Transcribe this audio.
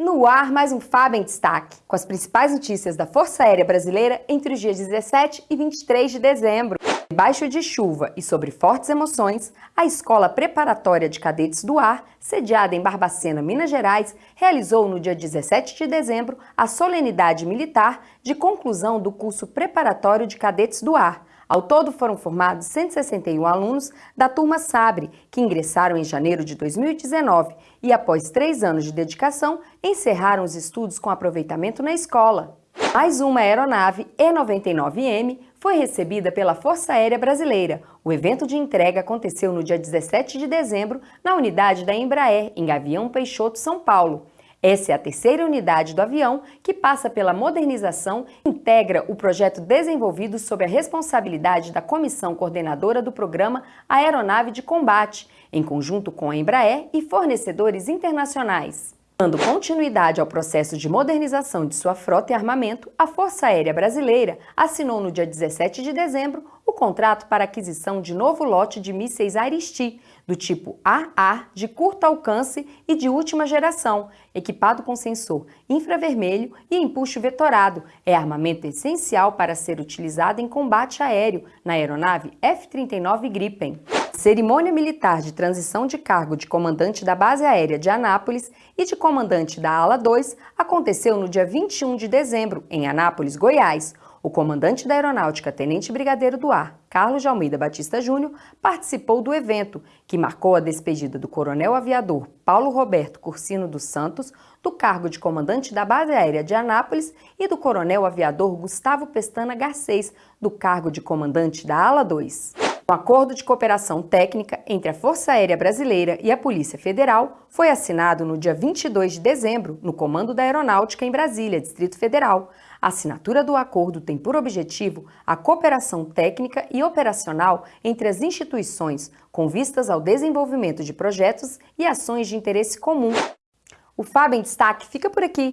No ar, mais um FAB em destaque, com as principais notícias da Força Aérea Brasileira entre os dias 17 e 23 de dezembro. Debaixo de chuva e sobre fortes emoções, a Escola Preparatória de Cadetes do Ar, sediada em Barbacena, Minas Gerais, realizou no dia 17 de dezembro a solenidade militar de conclusão do curso preparatório de Cadetes do Ar, ao todo foram formados 161 alunos da turma Sabre, que ingressaram em janeiro de 2019 e, após três anos de dedicação, encerraram os estudos com aproveitamento na escola. Mais uma aeronave E-99M foi recebida pela Força Aérea Brasileira. O evento de entrega aconteceu no dia 17 de dezembro na unidade da Embraer, em Gavião Peixoto, São Paulo. Essa é a terceira unidade do avião que passa pela modernização integra o projeto desenvolvido sob a responsabilidade da Comissão Coordenadora do Programa Aeronave de Combate, em conjunto com a Embraer e fornecedores internacionais. Dando continuidade ao processo de modernização de sua frota e armamento, a Força Aérea Brasileira assinou no dia 17 de dezembro contrato para aquisição de novo lote de mísseis Aristi, do tipo AA, de curto alcance e de última geração, equipado com sensor infravermelho e empuxo vetorado. É armamento essencial para ser utilizado em combate aéreo na aeronave F-39 Gripen. Cerimônia militar de transição de cargo de comandante da base aérea de Anápolis e de comandante da Ala 2 aconteceu no dia 21 de dezembro, em Anápolis, Goiás. O comandante da Aeronáutica, Tenente Brigadeiro do Ar, Carlos de Almeida Batista Júnior, participou do evento, que marcou a despedida do coronel aviador Paulo Roberto Cursino dos Santos do cargo de comandante da Base Aérea de Anápolis e do coronel aviador Gustavo Pestana Garcês do cargo de comandante da Ala 2. Um acordo de cooperação técnica entre a Força Aérea Brasileira e a Polícia Federal foi assinado no dia 22 de dezembro no Comando da Aeronáutica em Brasília, Distrito Federal. A assinatura do acordo tem por objetivo a cooperação técnica e operacional entre as instituições, com vistas ao desenvolvimento de projetos e ações de interesse comum. O FAB em Destaque fica por aqui.